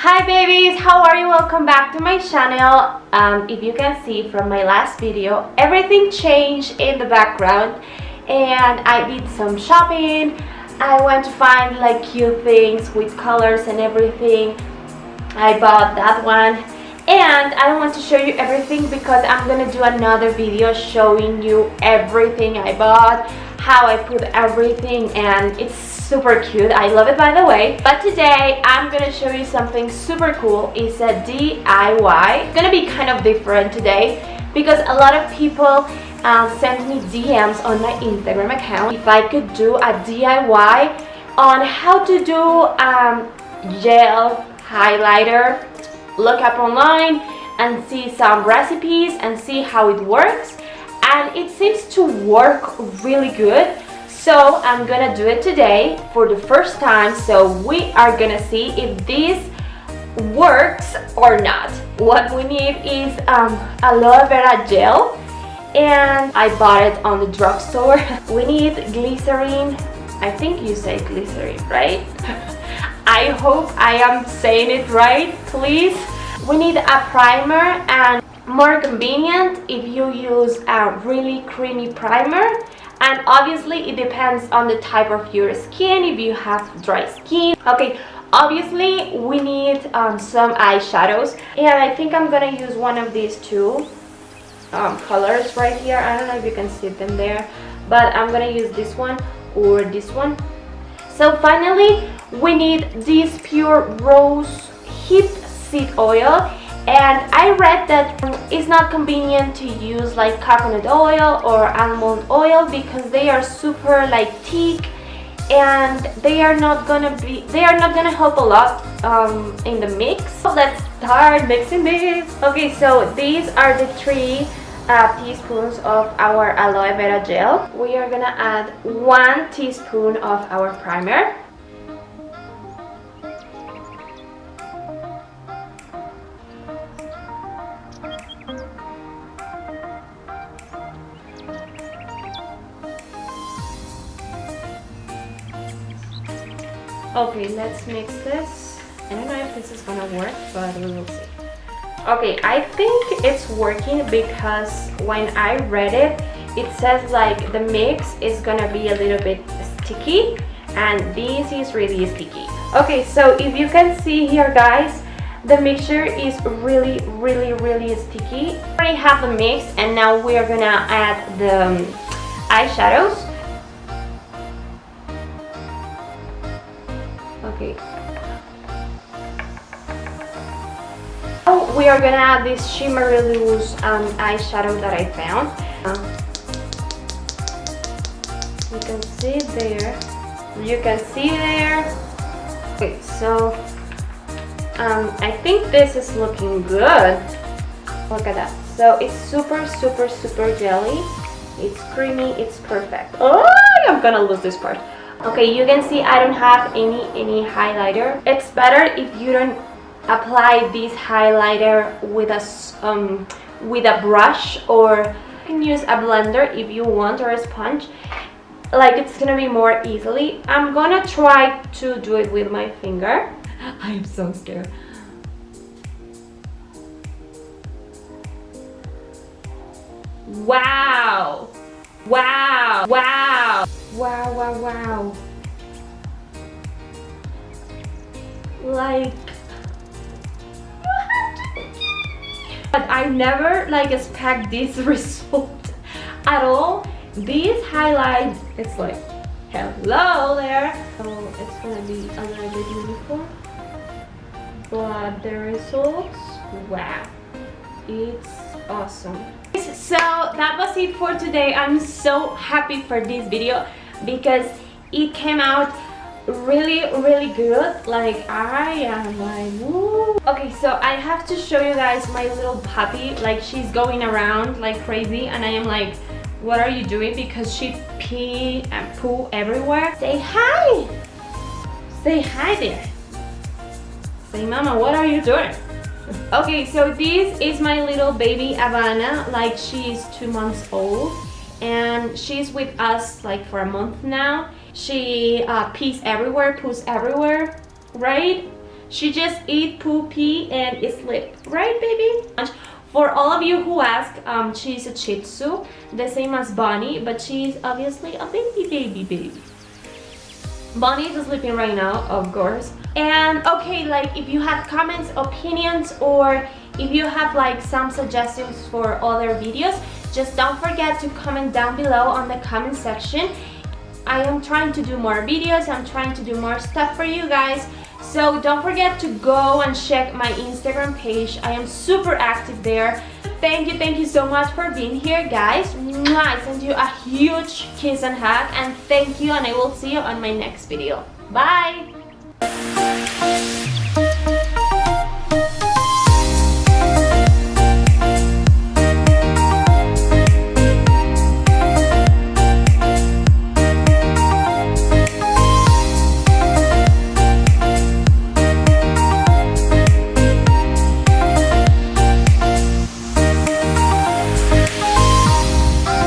Hi babies, how are you? Welcome back to my channel. Um, if you can see from my last video, everything changed in the background and I did some shopping. I went to find like cute things with colors and everything. I bought that one and I don't want to show you everything because I'm gonna do another video showing you everything I bought how I put everything and it's super cute. I love it by the way. But today I'm gonna show you something super cool. It's a DIY it's gonna be kind of different today because a lot of people uh, send me DMs on my Instagram account. If I could do a DIY on how to do um, gel highlighter look up online and see some recipes and see how it works and it seems to work really good. So I'm gonna do it today for the first time. So we are gonna see if this works or not. What we need is um, aloe vera gel. And I bought it on the drugstore. We need glycerin. I think you say glycerin right? I hope I am saying it right, please. We need a primer and more convenient if you use a really creamy primer. And obviously it depends on the type of your skin if you have dry skin. Okay obviously we need um, some eyeshadows. And I think I'm gonna use one of these two um, colors right here. I don't know if you can see them there but I'm gonna use this one or this one. So finally we need this pure rose hip seed oil and I read that it's not convenient to use like coconut oil or almond oil because they are super like thick and they are not gonna be they are not gonna help a lot um, in the mix. So let's start mixing this. Okay so these are the three uh, teaspoons of our aloe vera gel. We are gonna add one teaspoon of our primer okay let's mix this. I don't know if this is gonna work but we will see. Okay I think it's working because when I read it it says like the mix is gonna be a little bit sticky and this is really sticky. Okay so if you can see here guys the mixture is really really really sticky. I already have the mix and now we are gonna add the um, eyeshadows okay oh we are gonna add this shimmery loose um, eyeshadow that I found. Um, you can see there. You can see there. Okay so um, I think this is looking good. Look at that. So it's super super super jelly. It's creamy. It's perfect. Oh I'm gonna lose this part okay you can see I don't have any any highlighter. It's better if you don't apply this highlighter with a um, with a brush or you can use a blender if you want or a sponge. Like it's gonna be more easily. I'm gonna try to do it with my finger. I'm so scared. Wow. Wow. Wow Wow, wow, wow. Like, but I never like expect this result at all. These highlights, it's like, hello there. So it's gonna be a little bit uniform. But the results, wow, it's awesome. So that was it for today. I'm so happy for this video because it came out really really good. Like i am like okay so i have to show you guys my little puppy. Like she's going around like crazy and i am like what are you doing? Because she pee and poo everywhere. Say hi! Say hi there. Say mama what are you doing? Okay so this is my little baby Havana like she's two months old and she's with us like for a month now she uh, pees everywhere poos everywhere right She just eat, poo, pee, and sleep. Right, baby? For all of you who ask, um, she's a Shih Tzu, the same as Bonnie, but she's obviously a baby, baby, baby. Bonnie is sleeping right now, of course. And okay, like if you have comments, opinions, or if you have like some suggestions for other videos, just don't forget to comment down below on the comment section. I am trying to do more videos, I'm trying to do more stuff for you guys. So don't forget to go and check my Instagram page. I am super active there. Thank you, thank you so much for being here, guys. I send you a huge kiss and hug, and thank you, and I will see you on my next video. Bye!